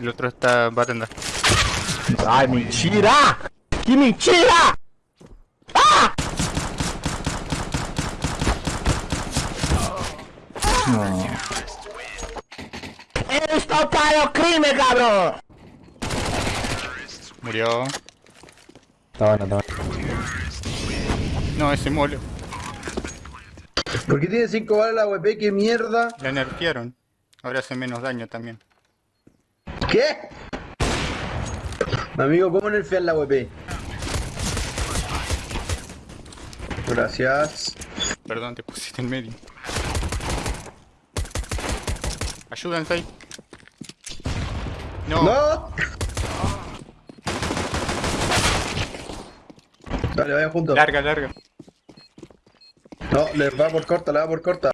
El otro está barrenda. ¡Ay, mentira! ¡Qué mentira! ¡Ah! No. ¡Eres total crimen, cabrón! Murió. Está bueno, está bueno. No, ese molo. ¿Por qué tiene 5 balas la WP? ¿Qué mierda? La nerfearon. Ahora hace menos daño también. ¿Qué? Amigo, ¿cómo nerfear la WP? Gracias. Perdón, te pusiste en medio. Ayúdense ahí. No. ¡No! Dale, vayan juntos. Larga, larga. No, le va por corta, le va por corta.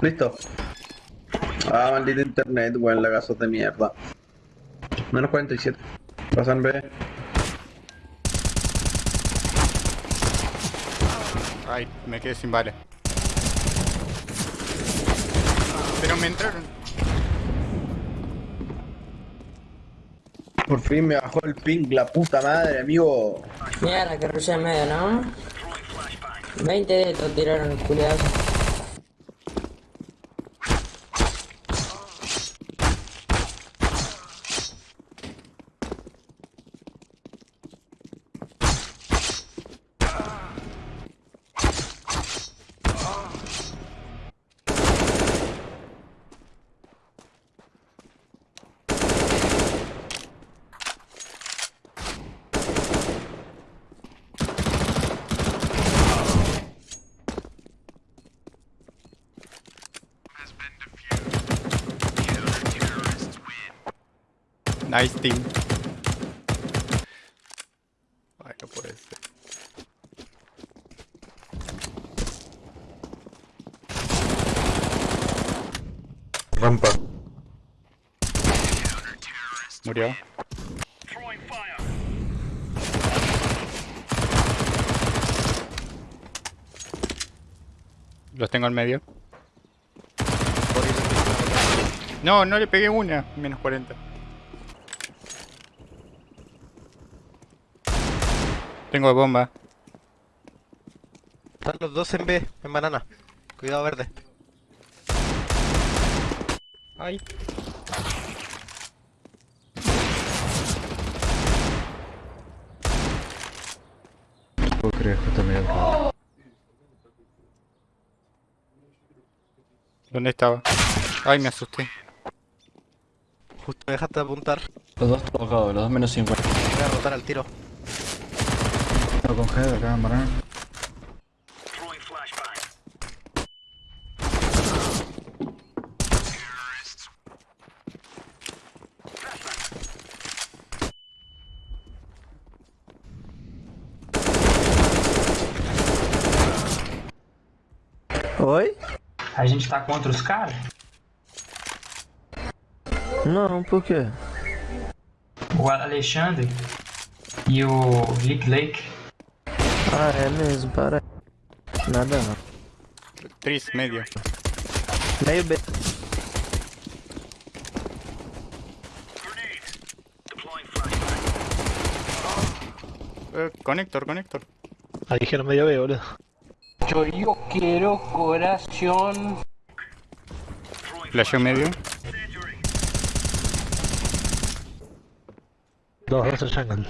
Listo. Ah, maldito internet, weón, lagazos de mierda. Menos 47. Pasan B. Ay, me quedé sin balas. Pero me entraron. Por fin me bajó el ping, la puta madre, amigo. Mierda, que rushé en medio, ¿no? 20 de estos tiraron el Nice team. Ay, no puede ser. Rampa. Murió. Los tengo en medio. No, no le pegué una. Menos 40. Tengo bomba. Están los dos en B, en banana. Cuidado verde. Ay. puedo creer que está medio ¿Dónde estaba? Ay, me asusté. Justo me dejaste de apuntar. Los dos tocados, los dos menos 50. Voy a rotar al tiro. Tengo con Head acá en banana. Oi? A gente tá contra os caras? Não, por quê? O Alexandre e o Lick Lake. Ah, é mesmo, para. Nada não. Tris, medio. Meio B. Eh, conector, conector. Ah, dijeron medio B, boludo. Yo, yo quiero corazón. Flasheo medio. Dos, dos en jungle.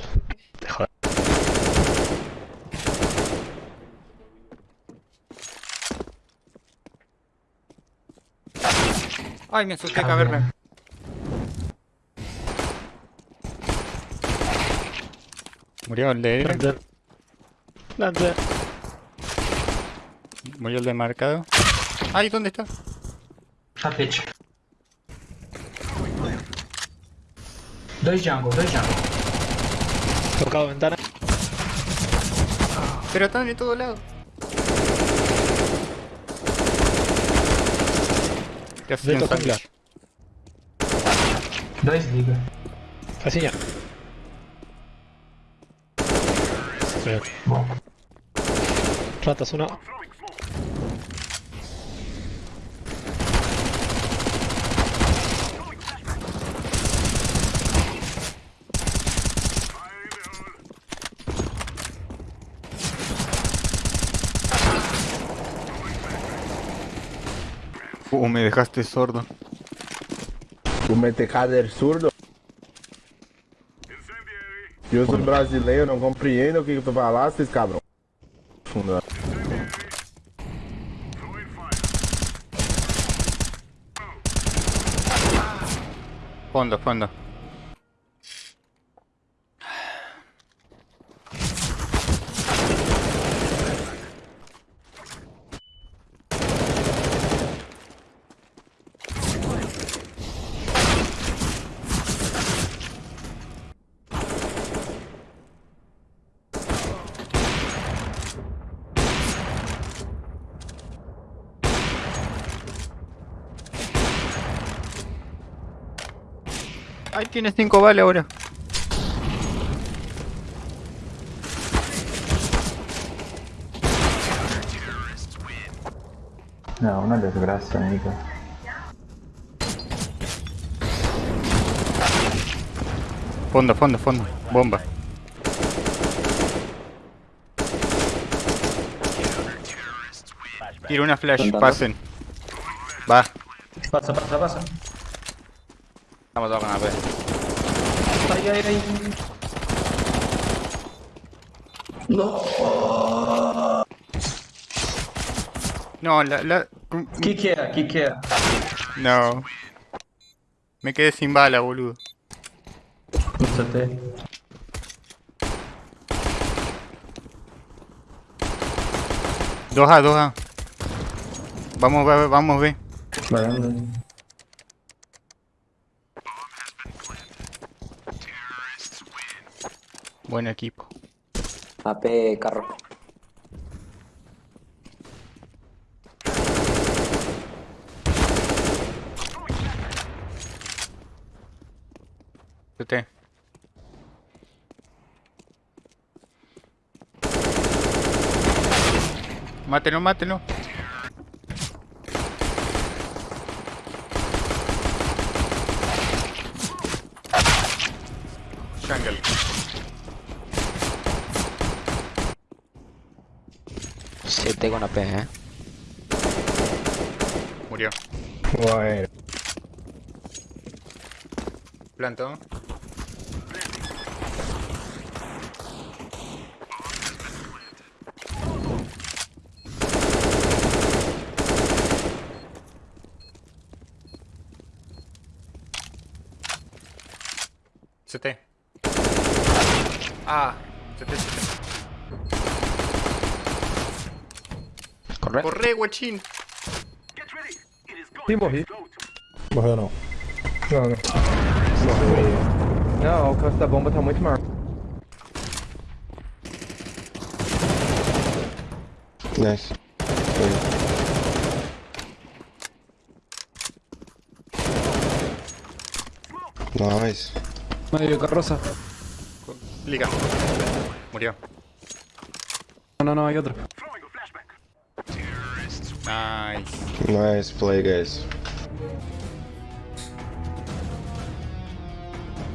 Ay, me asusté caverna. Murió el de Plante. Plante. Murió el de marcado. Ay, ¿dónde está? Tapete. Dois jungle, dois jungle. Tocado ventana. Pero están de todos lados. Ya se Vento tienen jungla. Bom. Ratas una. Uh, me dejaste sordo. Tu me del surdo. Eu sou brasileiro, não compreendo o que tu falaste, cabrão. Funda. Fondo, fondo. Ahí tienes cinco balas ahora. No, una desgracia, amigo. Fondo, fondo, fondo. Bomba. Tiro una flash, pasen. Va. Passa, passa, passa. Estamos todos con AP. Ai, ai, ai. No, la, la... Que que é? Que que é? No. Me quedé sin bala, boludo. Até. Dos A, dos A. Vamos, B, vamos, B. Varanda. Buen equipo. AP carro. CT. Mátelo, mátelo. Jungle. CT con AP, eh. Murió. Bueno. Planto. CT. Ah, CT, CT. Corre. Corre, guachín. Ih, morri. Morreu não. Não, não. Morreu. Não, o alcance da bomba tá muito maior. Nice. Nice. Medio carroza. Liga. Murió. No, no, no, hay otro. Nice. Nice play, guys.